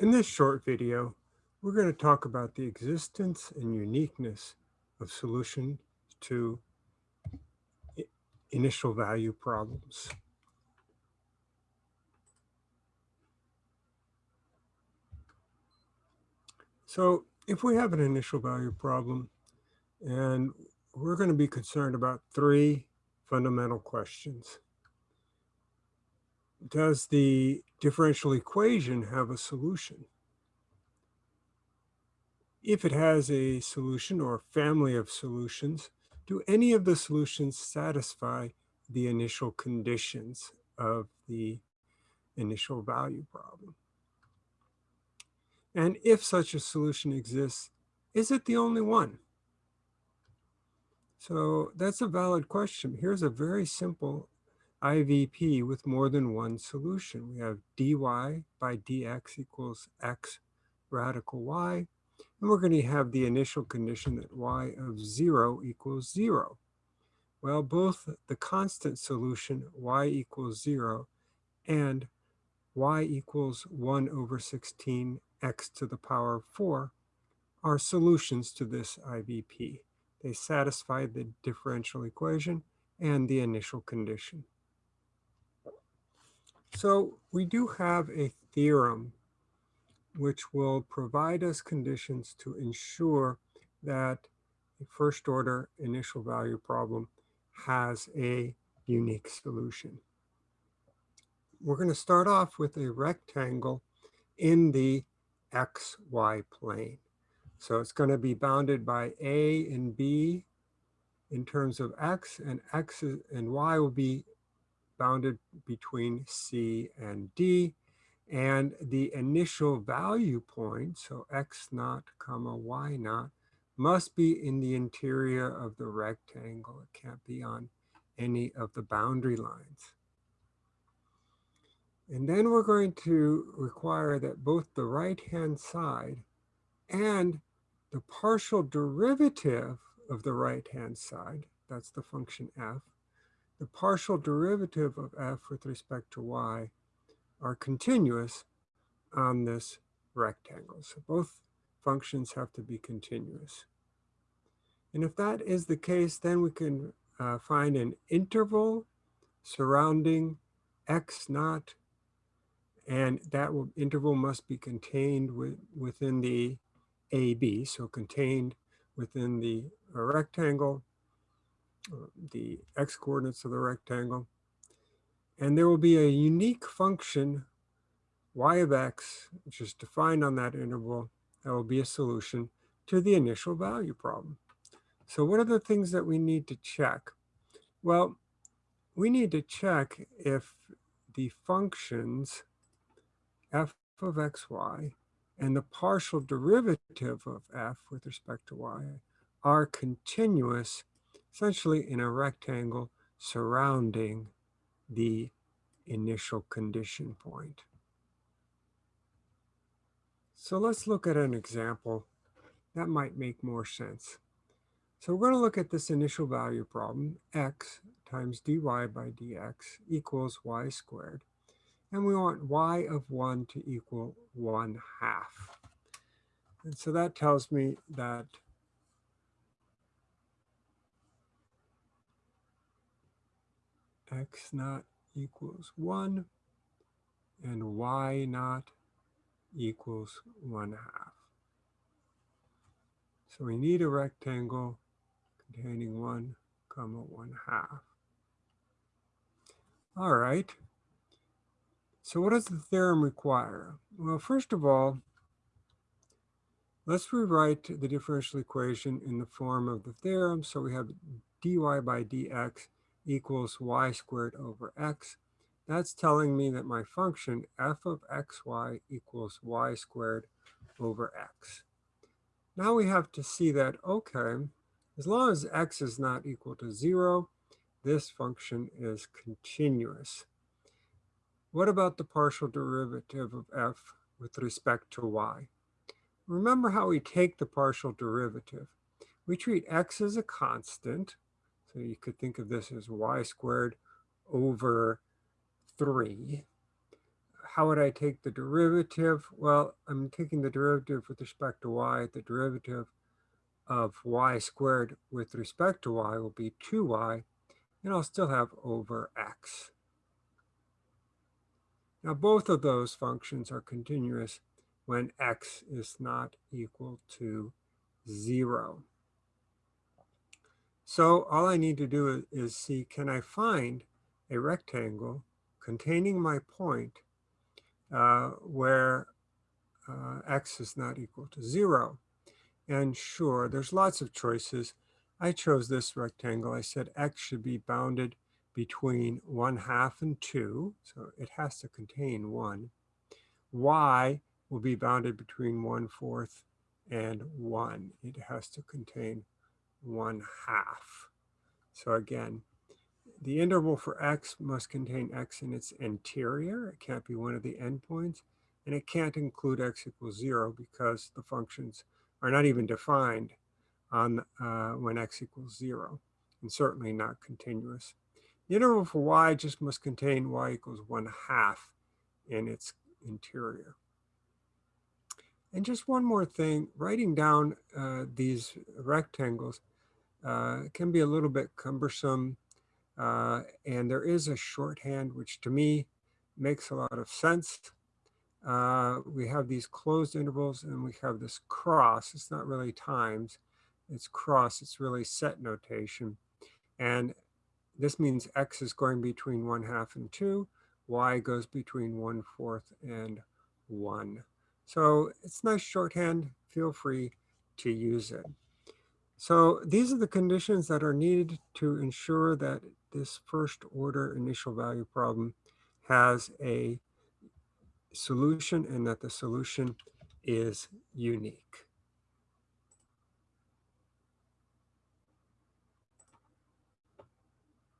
In this short video, we're going to talk about the existence and uniqueness of solution to initial value problems. So if we have an initial value problem and we're going to be concerned about three fundamental questions does the differential equation have a solution? If it has a solution or family of solutions, do any of the solutions satisfy the initial conditions of the initial value problem? And if such a solution exists, is it the only one? So that's a valid question. Here's a very simple IVP with more than one solution. We have dy by dx equals x radical y, and we're going to have the initial condition that y of 0 equals 0. Well, both the constant solution y equals 0 and y equals 1 over 16 x to the power of 4 are solutions to this IVP. They satisfy the differential equation and the initial condition. So we do have a theorem which will provide us conditions to ensure that a first order initial value problem has a unique solution. We're going to start off with a rectangle in the xy plane. So it's going to be bounded by a and b in terms of x, and x and y will be bounded between C and D. And the initial value point, so x naught comma y naught, must be in the interior of the rectangle. It can't be on any of the boundary lines. And then we're going to require that both the right-hand side and the partial derivative of the right-hand side, that's the function f, the partial derivative of f with respect to y are continuous on this rectangle. So both functions have to be continuous. And if that is the case, then we can uh, find an interval surrounding x naught, and that will, interval must be contained with, within the AB, so contained within the rectangle the x coordinates of the rectangle. And there will be a unique function y of x, which is defined on that interval, that will be a solution to the initial value problem. So what are the things that we need to check? Well, we need to check if the functions f of xy and the partial derivative of f with respect to y are continuous essentially in a rectangle surrounding the initial condition point. So let's look at an example that might make more sense. So we're going to look at this initial value problem, x times dy by dx equals y squared. And we want y of 1 to equal 1 half. And so that tells me that x naught equals 1 and y naught equals 1 half. So we need a rectangle containing 1 comma 1 half. All right. So what does the theorem require? Well, first of all, let's rewrite the differential equation in the form of the theorem. So we have dy by dx equals y squared over x. That's telling me that my function f of xy equals y squared over x. Now we have to see that, okay, as long as x is not equal to 0, this function is continuous. What about the partial derivative of f with respect to y? Remember how we take the partial derivative. We treat x as a constant, so you could think of this as y squared over 3 how would I take the derivative? Well, I'm taking the derivative with respect to y. The derivative of y squared with respect to y will be 2y, and I'll still have over x. Now, both of those functions are continuous when x is not equal to 0. So all I need to do is see, can I find a rectangle containing my point uh, where uh, x is not equal to 0? And sure, there's lots of choices. I chose this rectangle. I said x should be bounded between 1 half and 2, so it has to contain 1. y will be bounded between 1 fourth and 1. It has to contain 1 half. So again, the interval for x must contain x in its interior. It can't be one of the endpoints. And it can't include x equals 0 because the functions are not even defined on uh, when x equals 0, and certainly not continuous. The interval for y just must contain y equals 1 half in its interior. And just one more thing, writing down uh, these rectangles can be a little bit cumbersome. Uh, and there is a shorthand, which to me makes a lot of sense. Uh, we have these closed intervals and we have this cross. It's not really times, it's cross. It's really set notation. And this means x is going between 1 half and 2. y goes between 1 fourth and 1. So it's nice shorthand. Feel free to use it. So these are the conditions that are needed to ensure that this first order initial value problem has a solution and that the solution is unique.